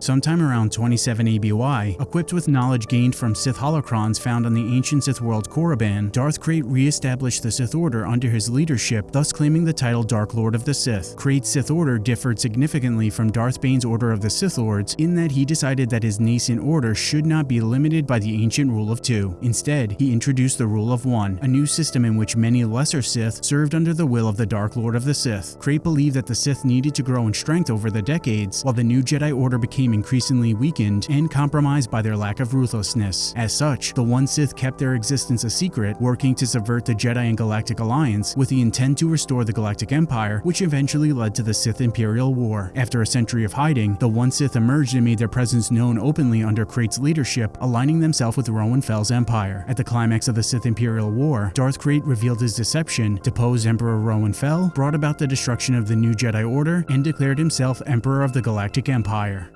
Sometime around 27 ABY, equipped with knowledge gained from Sith holocrons found on the ancient Sith world Korriban, Darth Krayt re-established the Sith Order under his leadership, thus claiming the title Dark Lord of the Sith. Krayt's Sith Order differed significantly from Darth Bane's Order of the Sith Lords in that he decided that his nascent order should not be limited by the ancient rule of two. Instead, he introduced the rule of one, a new system in which many lesser Sith served under the will of the Dark Lord of the Sith. Krayt believed that the Sith needed to grow in strength over the decades, while the new Jedi Order became increasingly weakened and compromised by their lack of ruthlessness. As such, the One Sith kept their existence a secret, working to subvert the Jedi and Galactic Alliance with the intent to restore the Galactic Empire, which eventually led to the Sith Imperial War. After a century of hiding, the One Sith emerged and made their presence known openly under Krayt's leadership, aligning themselves with Roan Fel's empire. At the climax of the Sith Imperial War, Darth Krayt revealed his deception, deposed Emperor Roan Fel, brought about the destruction of the new Jedi Order, and declared himself Emperor of the Galactic Empire.